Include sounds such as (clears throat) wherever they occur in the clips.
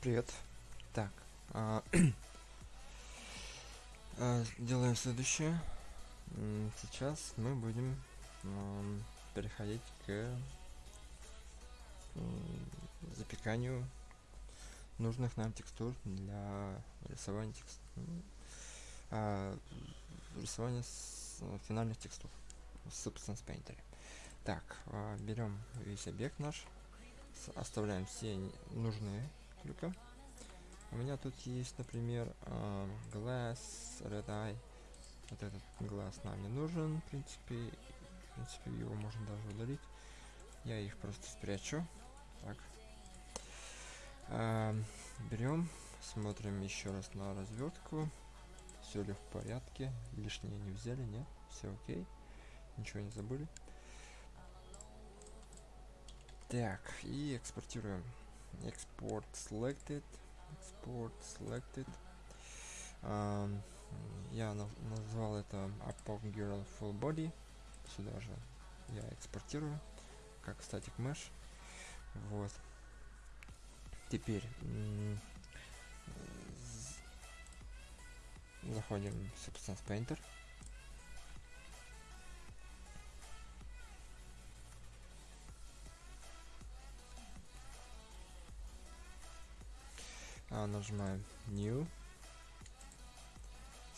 Привет. Так. а, (clears throat) а, делаем следующее. Сейчас мы будем переходить к запеканию нужных нам текстур для рисования текст... а, рисования с- финальных текстур в Substance Painter. Так, а, берем весь объект наш, оставляем все нужные только. У меня тут есть, например, а, Glass, Red Eye. Вот этот глаз нам не нужен, в принципе. В принципе, его можно даже удалить. Я их просто спрячу. Так. берем, смотрим еще раз на развертку. Все ли в порядке? Лишнее не взяли, нет? Все окей. Ничего не забыли. Так, и экспортируем. Export selected. Export selected. Ам, я назвал это Apog Girl Full Body. Сюда же я экспортирую, как static mesh. Вот. Теперь заходим в Substance Painter. Нажимаем New.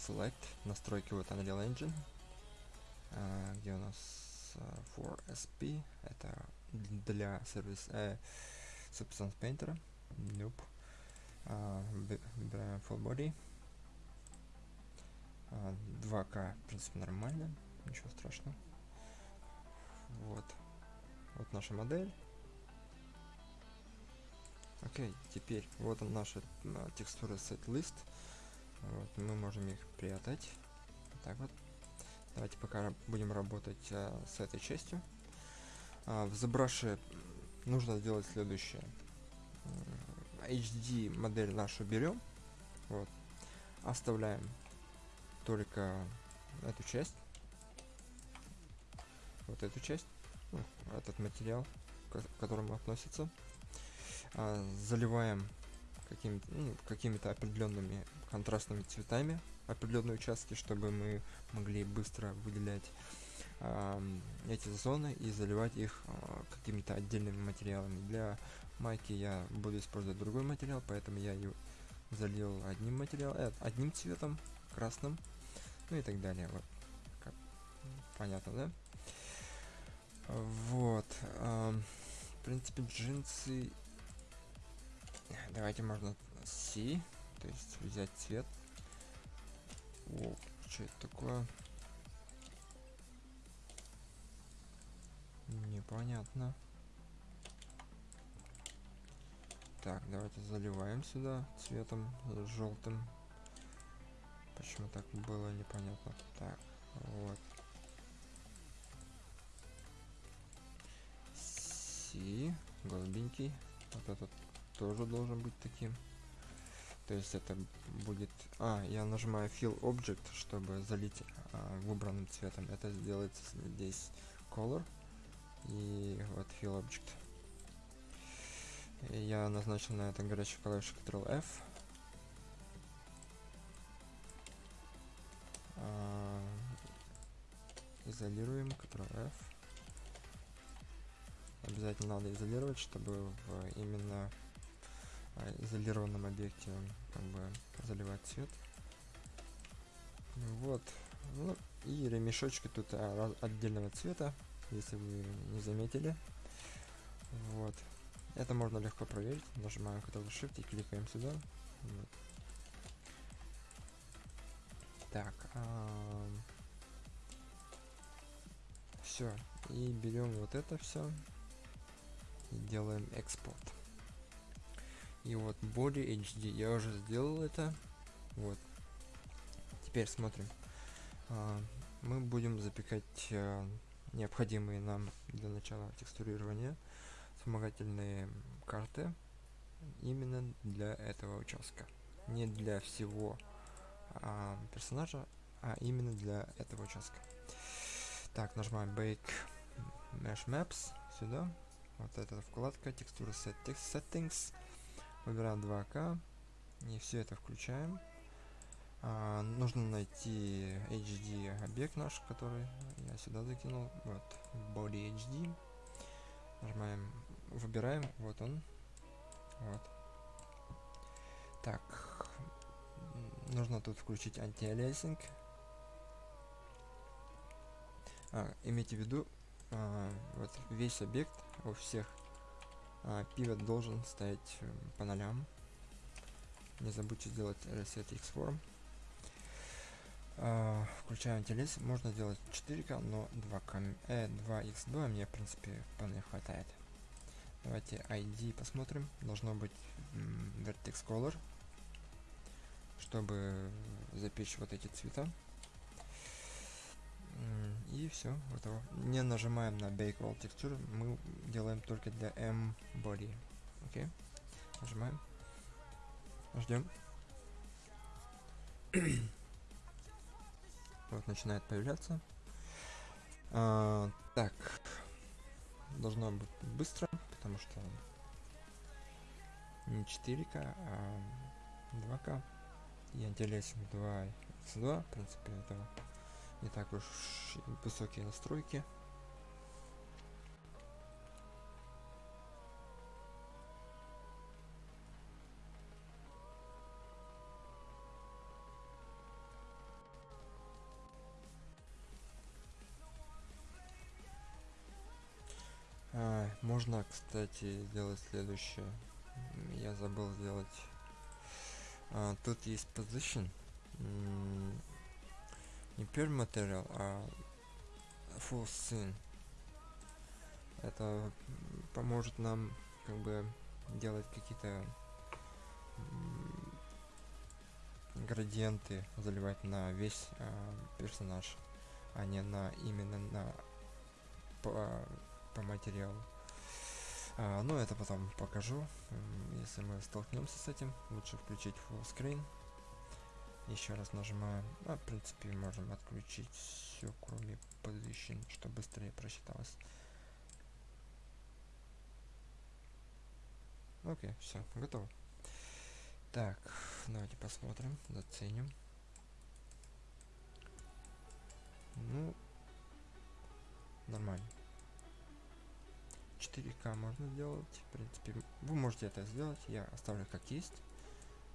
Select. Настройки вот Unreal Engine. А, где у нас а, for SP. Это для сервис э, Substance Painter. Nope. А, вы- выбираем Full Body. А, 2К, в принципе, нормально. Ничего страшного. Вот. Вот наша модель. Окей, теперь вот он наша а, set list. Вот, мы можем их прятать. Так вот. Давайте пока будем работать а, с этой частью. А, в ZBrush нужно сделать следующее. HD модель нашу берем. Вот. Оставляем только эту часть. Вот эту часть. ну, этот материал, к которому относится а, заливаем какими-то ну, какими-то определенными контрастными цветами определенные участки, чтобы мы могли быстро выделять ам, эти зоны и заливать их а, какими-то отдельными материалами. Для майки я буду использовать другой материал, поэтому я ее залил одним материалом, э, одним цветом, красным, ну и так далее. Вот. Как- понятно, да? Вот. ам, в принципе, джинсы Давайте можно C, то есть взять цвет. О, что это такое? Непонятно. Так, давайте заливаем сюда цветом желтым. Почему так было непонятно. Так, вот. C, голубенький. Вот этот тоже должен быть таким. То есть это будет... А, я нажимаю Fill Object, чтобы залить а, выбранным цветом. Это сделается здесь Color. И вот Fill Object. И я назначил на это горячий клавишу Ctrl-F. А, изолируем Ctrl-F. Обязательно надо изолировать, чтобы в именно изолированном объекте как бы заливать цвет. Вот. Ну, и ремешочки тут а, раз- отдельного цвета, если вы не заметили. Вот. Это можно легко проверить. Нажимаем Ctrl-Shift и кликаем сюда. Вот. Так. все. И берем вот это все. И делаем экспорт. И вот Body HD я уже сделал это. Вот. Теперь смотрим. А, мы будем запекать а, необходимые нам для начала текстурирования вспомогательные карты именно для этого участка. Не для всего а, персонажа, а именно для этого участка. Так, нажимаем Bake Mesh Maps сюда. Вот эта вкладка текстура set settings. Выбираем 2к и все это включаем. А, нужно найти HD объект наш который я сюда закинул. Вот body HD нажимаем выбираем вот он. Вот. Так нужно тут включить антиалиасинг. А, имейте в виду а, вот весь объект у всех pivot должен стоять э, по нолям. Не забудьте сделать reset xform. А, включаем антилиз можно сделать 4к но 2к э, 2x2 мне в принципе вполне хватает. Давайте id посмотрим. Должно быть vertex color чтобы запечь вот эти цвета и все готово. Не нажимаем на bake all texture мы делаем только для m body. Окей нажимаем. Ждем (coughs) вот начинает появляться. А, так. Должно быть быстро потому что не 4к а 2к и антилесинг 2 x2 в принципе это не так уж высокие настройки. А, можно кстати сделать следующее. Я забыл сделать. А, тут есть position не pure material, а full scene. Это поможет нам как бы делать какие-то градиенты заливать на весь э, персонаж, а не на именно на по, по материалу. А, ну это потом покажу, если мы столкнемся с этим. Лучше включить full screen еще раз нажимаем. А в принципе можем отключить все кроме position чтобы быстрее просчиталось. Окей все готово. Так давайте посмотрим заценим. Ну нормально. 4к можно сделать в принципе. Вы можете это сделать я оставлю как есть.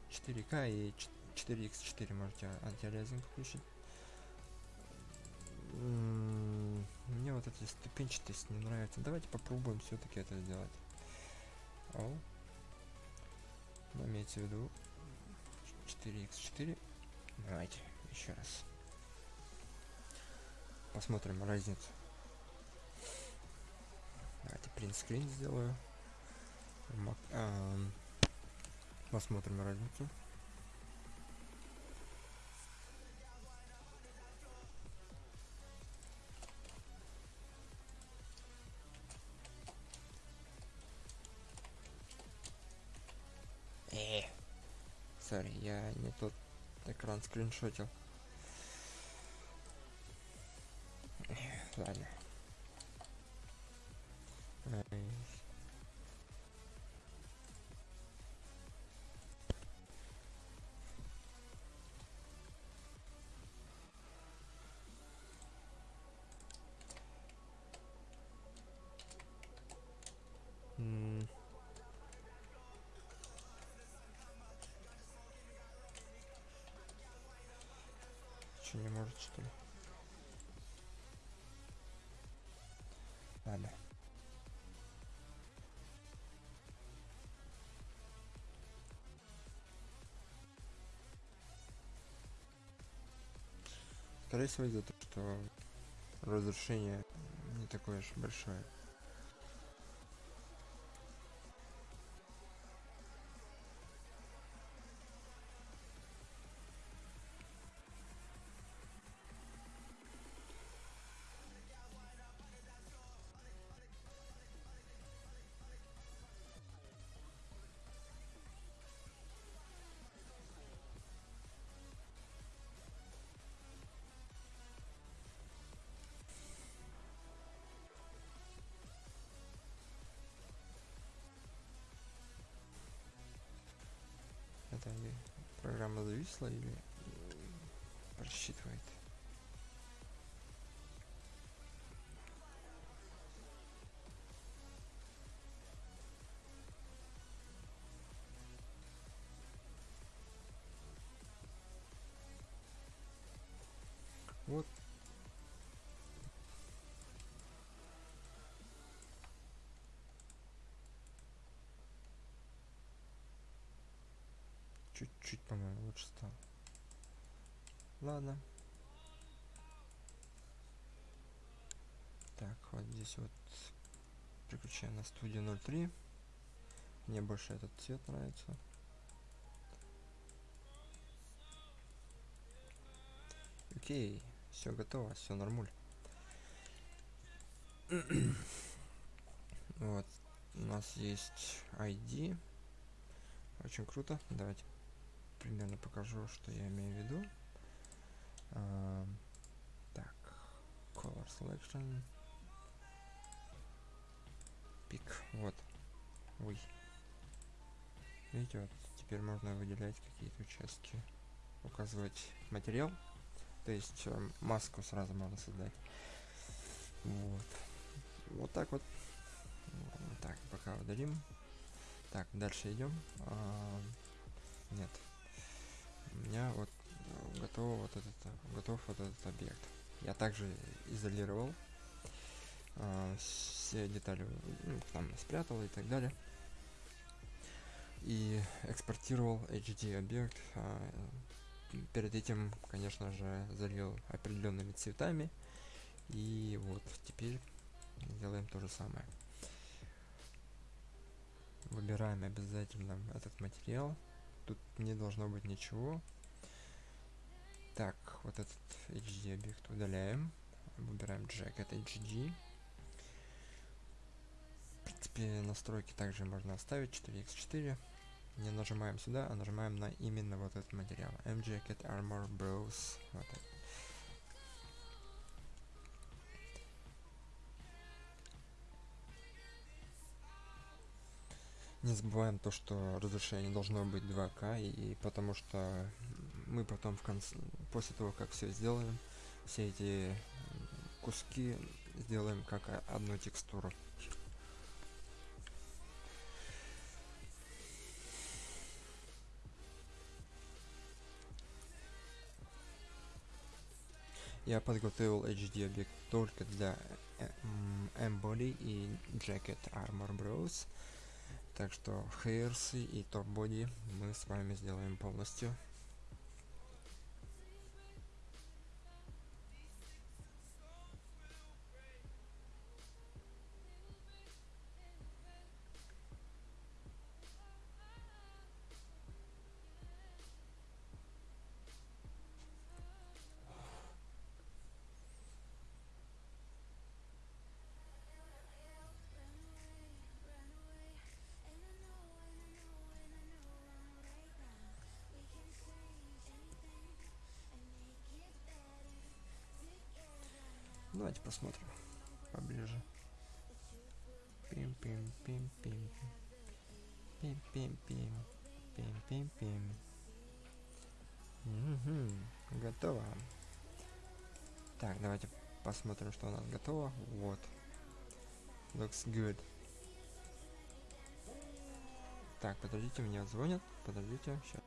4к и 4x4 можете антиалиазинг включить. Мне вот эти ступенчатость не нравится. Давайте попробуем все-таки это сделать. О. Но имейте в виду 4x4. Давайте еще раз. Посмотрим разницу. Давайте принт скрин сделаю. Посмотрим разницу. Скриншотил. Ладно. Что, не может, что ли? Ладно. Скорее всего из-за того, что разрушение не такое уж большое. Программа зависла или просчитывает. Чуть-чуть, по-моему, лучше стало. Ладно. Так, вот здесь вот переключаем на студию 03. Мне больше этот цвет нравится. Окей, все готово, все нормуль. (clears throat) вот, у нас есть ID. Очень круто. Давайте примерно покажу, что я имею в виду. Uh, так, color selection. Пик, вот. Ой. Видите, вот теперь можно выделять какие-то участки, указывать материал. То есть э, маску сразу можно создать. Вот. Вот так вот. Так, пока удалим. Так, дальше идем. А, нет, у меня вот э, готов вот этот готов вот этот объект. Я также изолировал э, все детали ну, там спрятал и так далее. И экспортировал HD объект э, перед этим конечно же залил определенными цветами. И вот теперь делаем то же самое. Выбираем обязательно этот материал тут не должно быть ничего. Так вот этот hd объект удаляем. Выбираем jacket hd в принципе настройки также можно оставить 4x4 не нажимаем сюда а нажимаем на именно вот этот материал. Mjacket armor browse вот это. Не забываем то, что разрешение должно быть 2К, и потому что мы потом в конце, после того, как все сделаем, все эти куски сделаем как одну текстуру. Я подготовил HD объект только для Embody и Jacket Armor Bros. Так что hairs и топ боди мы с вами сделаем полностью. Давайте посмотрим поближе. Пим-пим-пим-пим. Пим-пим-пим. Пим-пим-пим. Угу, готово. Так, давайте посмотрим, что у нас готово. Вот. Looks good. Так, подождите, мне звонят. Подождите, сейчас.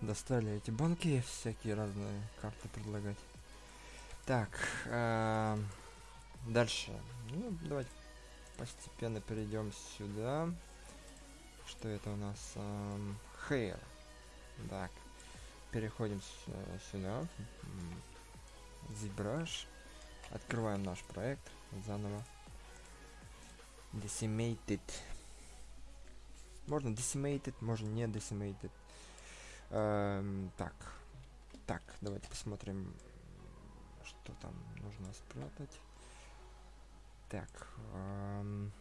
Достали эти банки, всякие разные карты предлагать. Так, а, дальше. Ну, давайте постепенно перейдем сюда. Что это у нас? Um, hair. Так, переходим сюда. ZBrush. Открываем наш проект заново. Decimated. Можно decimated, можно не decimated. Эм, так. Так, давайте посмотрим, что там нужно спрятать. Так. Эм,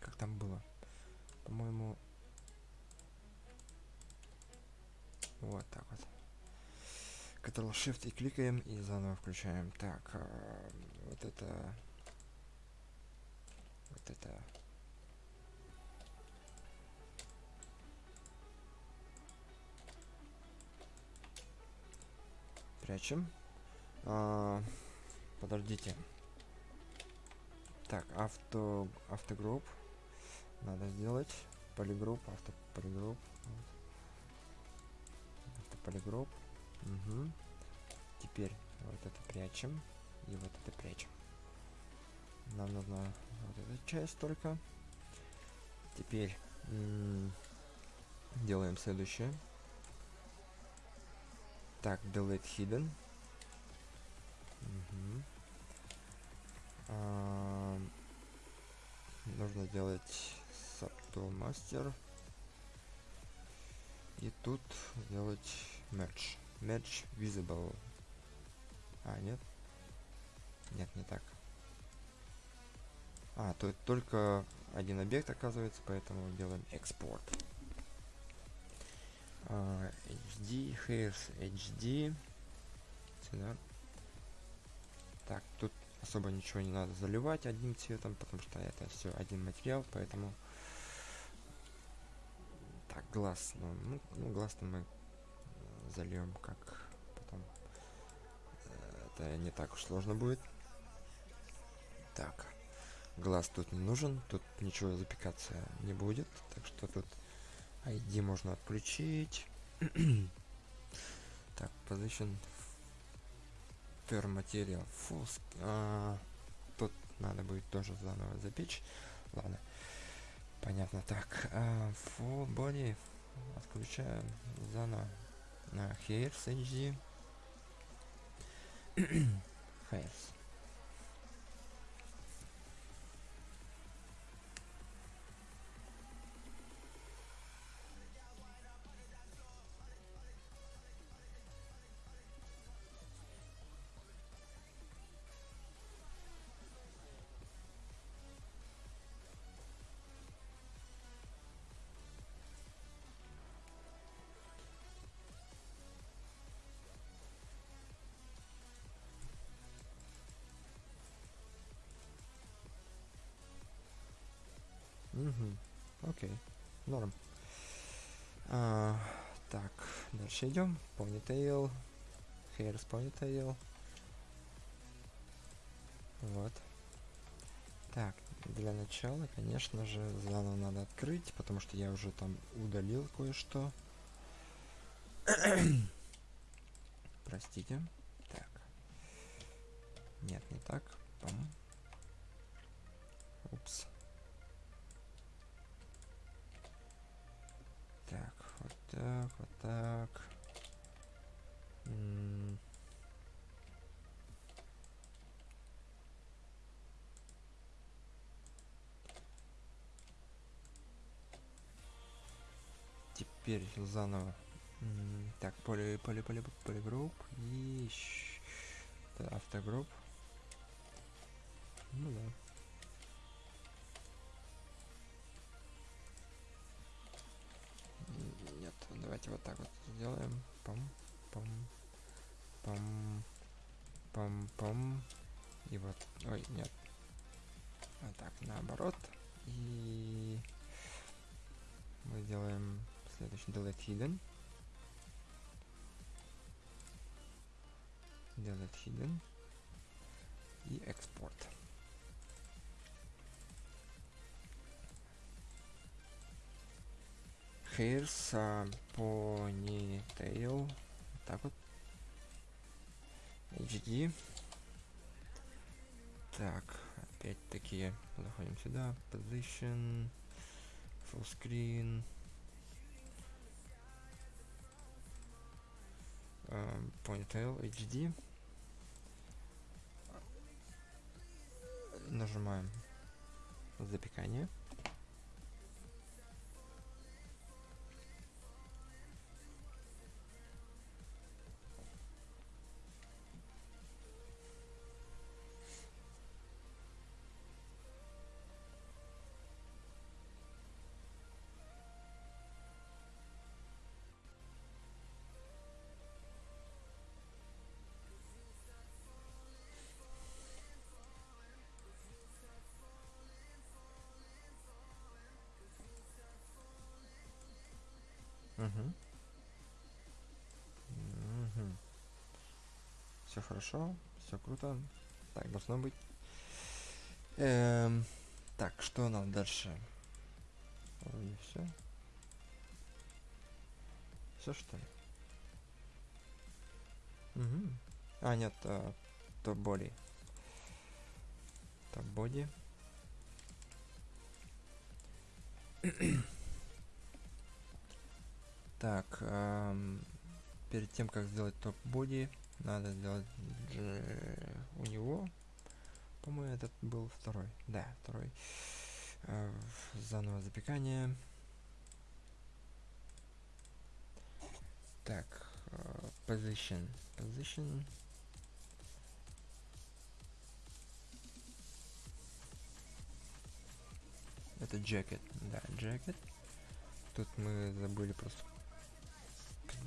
как там было? По-моему... Вот так вот. Ctrl-Shift и кликаем и заново включаем. Так, э, вот это... Вот это... Прячем. А, подождите. Так, авто, автогрупп. Надо сделать. Полигрупп, автополигрупп. Автополигрупп. Угу. Теперь вот это прячем. И вот это прячем. Нам нужна вот эта часть только. Теперь делаем следующее. Так, delete hidden. Угу. А, нужно сделать subtool master. И тут сделать merge. Match visible. А, нет? Нет, не так. А, то только один объект оказывается, поэтому делаем экспорт. Uh, HD, hairs HD. Сюда. Так, тут особо ничего не надо заливать одним цветом, потому что это все один материал, поэтому так глаз, ну, ну, ну глаз мы зальем как потом это не так уж сложно будет так глаз тут не нужен тут ничего запекаться не будет так что тут ID можно отключить. (clears throat) Так position per material. Full а, тут надо будет тоже заново запечь. Ладно. Понятно. Так а, full body отключаем заново. Uh, here HD files Угу. Окей. Норм. А, так, дальше идем. Ponytail. Hairs ponytail. Вот. Так, для начала, конечно же, заново надо открыть, потому что я уже там удалил кое-что. (coughs) Простите. Так. Нет, не так. Пам. Упс. Так, вот так. Теперь заново. Так, поле, поле, поле, полигрупп и автогрупп. Ну да. Давайте вот так вот сделаем. Пам, пам, пам, пам, пам. И вот, ой, нет. Вот так, наоборот. И мы делаем следующий delete hidden. Delete hidden. И экспорт. Uh, ponytail. Так вот. HD. Так, опять-таки заходим сюда. Position. Full screen. Um, ponytail HD. Нажимаем запекание. Угу. Угу. Все хорошо, все круто. Так должно быть. Эм, так, что нам дальше? Вроде все. Все что ли? Угу. А, нет, а, то боди. То боди. Так, эм, перед тем, как сделать топ-боди, надо сделать у него. По-моему, этот был второй. Да, второй. Э, заново запекание. Так, э, position. Position. Это jacket. Да, jacket. Тут мы забыли просто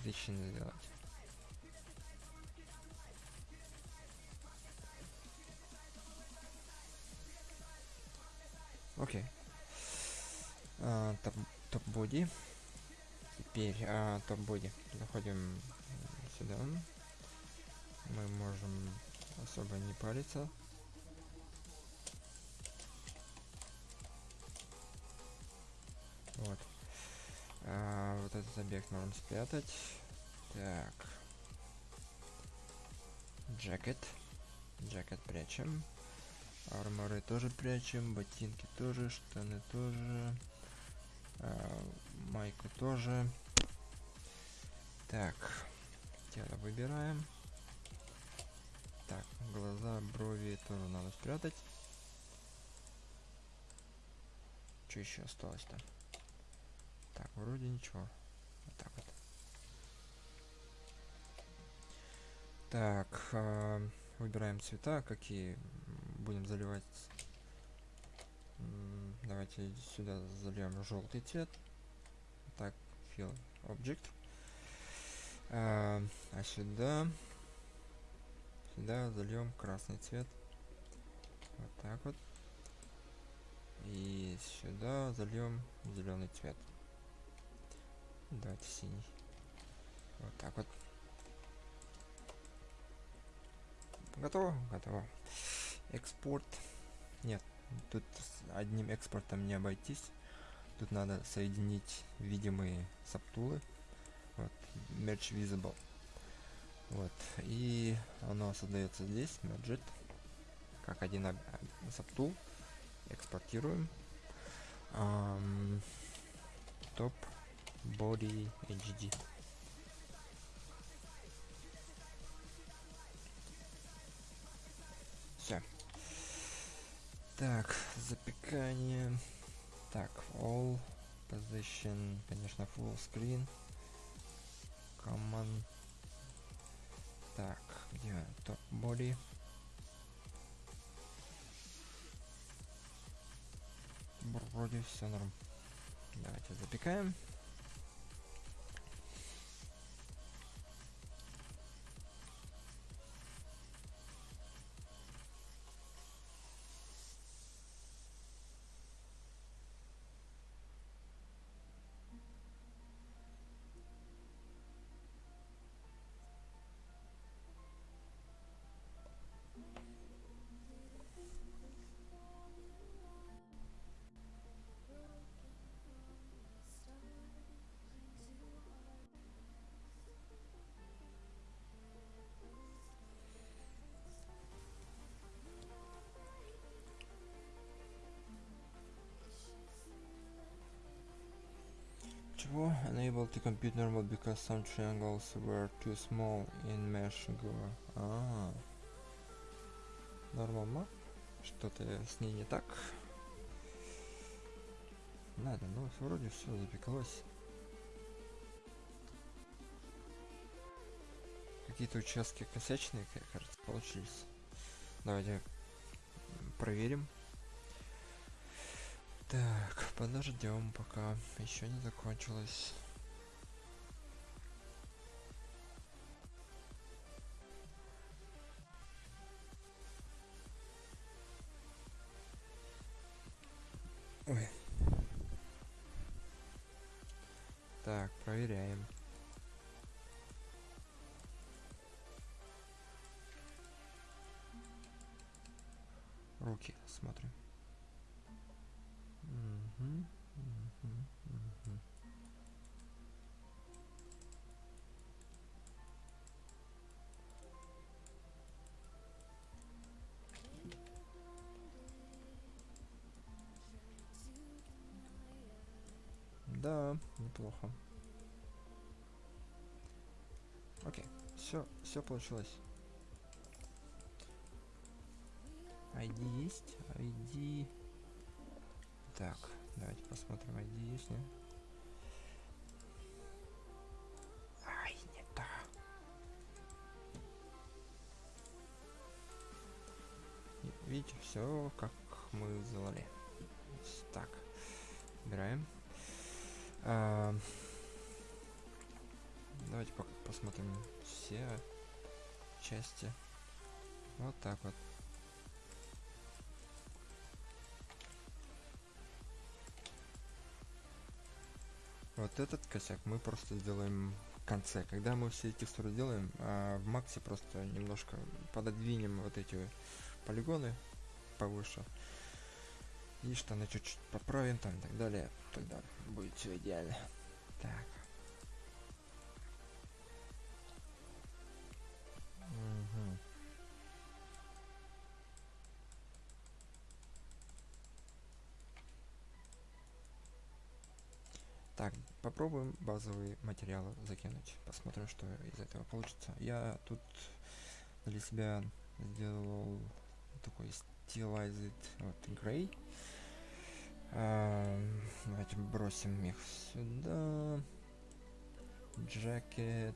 position сделать. Окей. А, топ, топ боди. Теперь а, топ боди. Заходим сюда. Мы можем особо не париться. Вот. А, вот этот объект можем спрятать. Так. Джекет. Джекет прячем. Арморы тоже прячем. Ботинки тоже. Штаны тоже. А, майку тоже. Так. Тело выбираем. Так, глаза, брови тоже надо спрятать. Что еще осталось-то? Так, вроде ничего. Вот так вот. Так, э, выбираем цвета, какие будем заливать. Давайте сюда зальем желтый цвет. Так, fill object. А, а сюда, сюда зальем красный цвет. Вот так вот. И сюда зальем зеленый цвет. Давайте синий. Вот так вот. Готово? Готово. Экспорт. Нет, тут одним экспортом не обойтись. Тут надо соединить видимые саптулы. Вот, Merge Visible. Вот, и оно создается здесь, Merge как один саптул. Экспортируем. Um, топ body HD. Все. Так, запекание. Так, all position, конечно, full screen. Command. Так, где топ body? Вроде все норм. Давайте запекаем. Чего? Unable to compute normal because some triangles were too small in mesh Go. А, Нормально. Что-то с ней не так. Надо, ну вроде все запекалось. Какие-то участки косячные, кажется, получились. Давайте проверим. Так, подождем, пока еще не закончилось. Ой. Так, проверяем. Руки смотрим. Мгм. Да, неплохо. Окей, все, все получилось. ID есть, ID. Так, давайте посмотрим, есть, нет? Ай, не то. Видите, все как мы сделали. Так, убираем. А, давайте посмотрим все части. Вот так вот. Вот этот косяк мы просто сделаем в конце. Когда мы все текстуры делаем, а в Максе просто немножко пододвинем вот эти полигоны повыше. И штаны чуть-чуть поправим там и так далее. Тогда будет все идеально. Так. Попробуем базовые материалы закинуть. Посмотрим, что из этого получится. Я тут для себя сделал такой stylized вот, gray. Ам, давайте бросим их сюда. Джакет.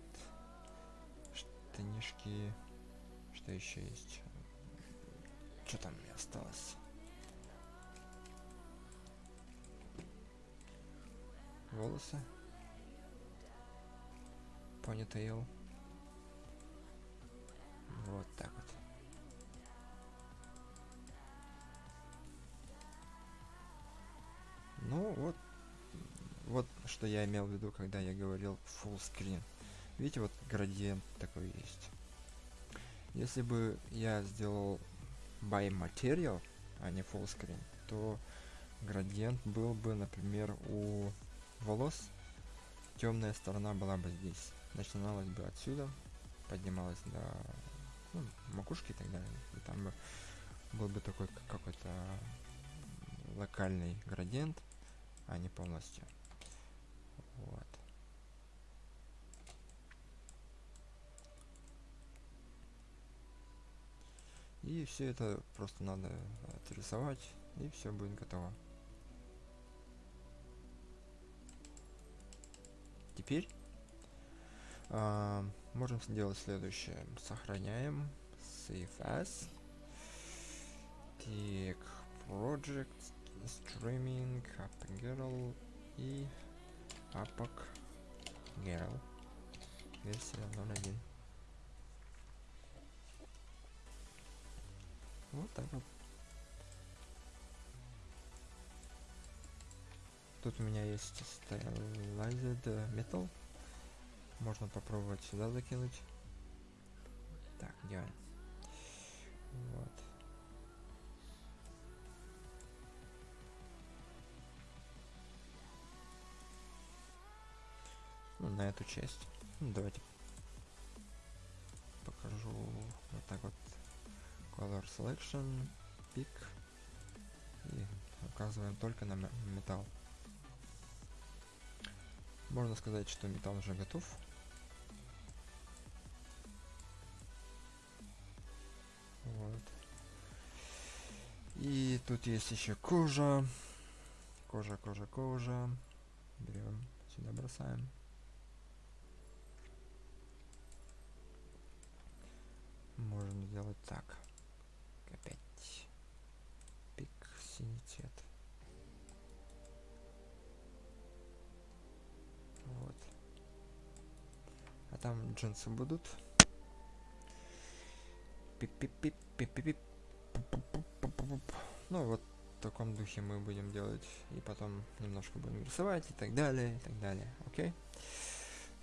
Штанишки. Что еще есть? Что там мне осталось? волосы. Понитейл. Вот так вот. Ну вот, вот что я имел в виду, когда я говорил full screen. Видите, вот градиент такой есть. Если бы я сделал by material, а не full screen, то градиент был бы, например, у волос темная сторона была бы здесь. Начиналась бы отсюда, поднималась до ну, макушки и так далее. И там бы был бы такой какой-то локальный градиент, а не полностью. Вот. И все это просто надо отрисовать, и все будет готово. Теперь а, можем сделать следующее. Сохраняем. Save as. Так, Project, Streaming, App и Apac Girl. Версия 0.1. Вот так вот. Тут у меня есть Stylized Metal. Можно попробовать сюда закинуть. Так, идеально. Вот. Ну, на эту часть. Ну, давайте покажу вот так вот. Color Selection, Pick. И указываем только на ме- металл. Можно сказать, что металл уже готов. Вот. И тут есть еще кожа. Кожа, кожа, кожа. Берем, сюда бросаем. Можно сделать так. Опять. Пик, синий цвет. А там джинсы будут. Ну вот в таком духе мы будем делать. И потом немножко будем рисовать и так далее, и так далее. Окей?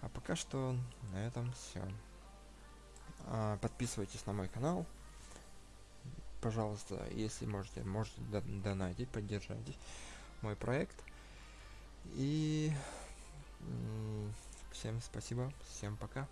А пока что на этом все. А, подписывайтесь на мой канал. Пожалуйста, если можете, можете донатить, поддержать мой проект. И всем спасибо, всем пока.